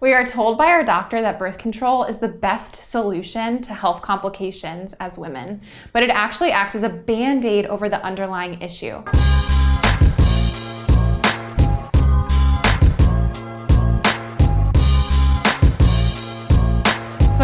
We are told by our doctor that birth control is the best solution to health complications as women, but it actually acts as a band-aid over the underlying issue.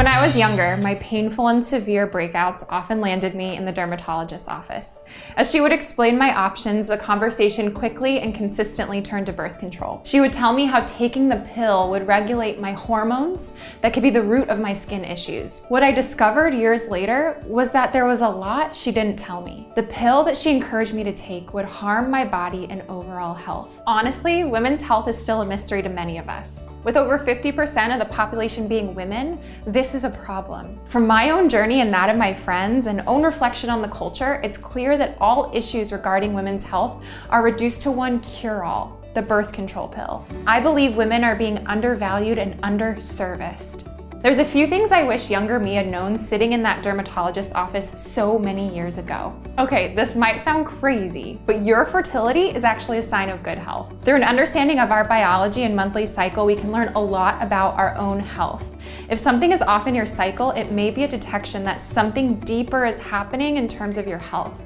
When I was younger, my painful and severe breakouts often landed me in the dermatologist's office. As she would explain my options, the conversation quickly and consistently turned to birth control. She would tell me how taking the pill would regulate my hormones that could be the root of my skin issues. What I discovered years later was that there was a lot she didn't tell me. The pill that she encouraged me to take would harm my body and overall health. Honestly, women's health is still a mystery to many of us. With over 50% of the population being women, this is a problem. From my own journey and that of my friends and own reflection on the culture, it's clear that all issues regarding women's health are reduced to one cure-all, the birth control pill. I believe women are being undervalued and underserviced. There's a few things I wish younger me had known sitting in that dermatologist's office so many years ago. Okay, this might sound crazy, but your fertility is actually a sign of good health. Through an understanding of our biology and monthly cycle, we can learn a lot about our own health. If something is off in your cycle, it may be a detection that something deeper is happening in terms of your health.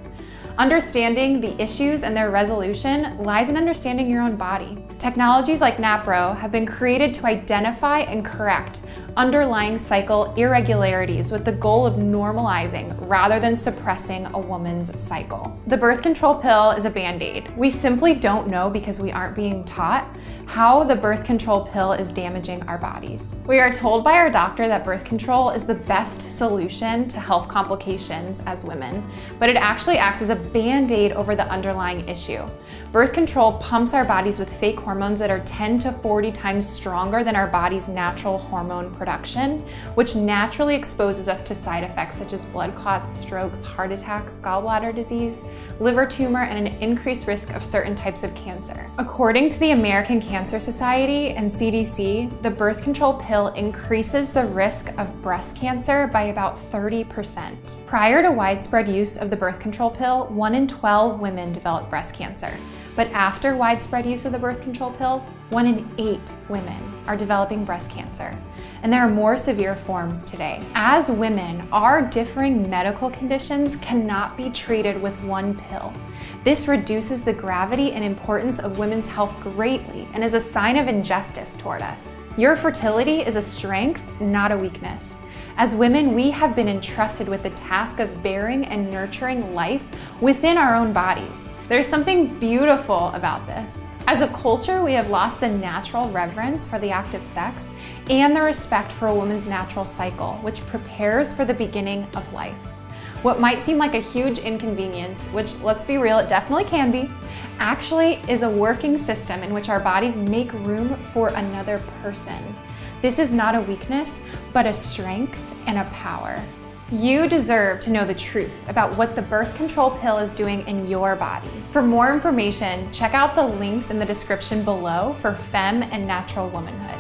Understanding the issues and their resolution lies in understanding your own body. Technologies like NAPRO have been created to identify and correct underlying cycle irregularities with the goal of normalizing rather than suppressing a woman's cycle. The birth control pill is a band-aid. We simply don't know because we aren't being taught how the birth control pill is damaging our bodies. We are told by our doctor that birth control is the best solution to health complications as women, but it actually acts as a band-aid over the underlying issue. Birth control pumps our bodies with fake hormones that are 10 to 40 times stronger than our body's natural hormone production, which naturally exposes us to side effects such as blood clots, strokes, heart attacks, gallbladder disease, liver tumor, and an increased risk of certain types of cancer. According to the American Cancer Society and CDC, the birth control pill increases the risk of breast cancer by about 30%. Prior to widespread use of the birth control pill, 1 in 12 women develop breast cancer. But after widespread use of the birth control pill, one in eight women are developing breast cancer, and there are more severe forms today. As women, our differing medical conditions cannot be treated with one pill. This reduces the gravity and importance of women's health greatly and is a sign of injustice toward us. Your fertility is a strength, not a weakness. As women, we have been entrusted with the task of bearing and nurturing life within our own bodies. There's something beautiful about this. As a culture, we have lost the natural reverence for the act of sex and the respect for a woman's natural cycle, which prepares for the beginning of life. What might seem like a huge inconvenience, which let's be real, it definitely can be, actually is a working system in which our bodies make room for another person. This is not a weakness, but a strength and a power. You deserve to know the truth about what the birth control pill is doing in your body. For more information, check out the links in the description below for FEMM and Natural Womanhood.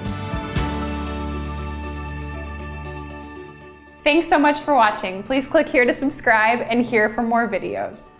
Thanks so much for watching. Please click here to subscribe and here for more videos.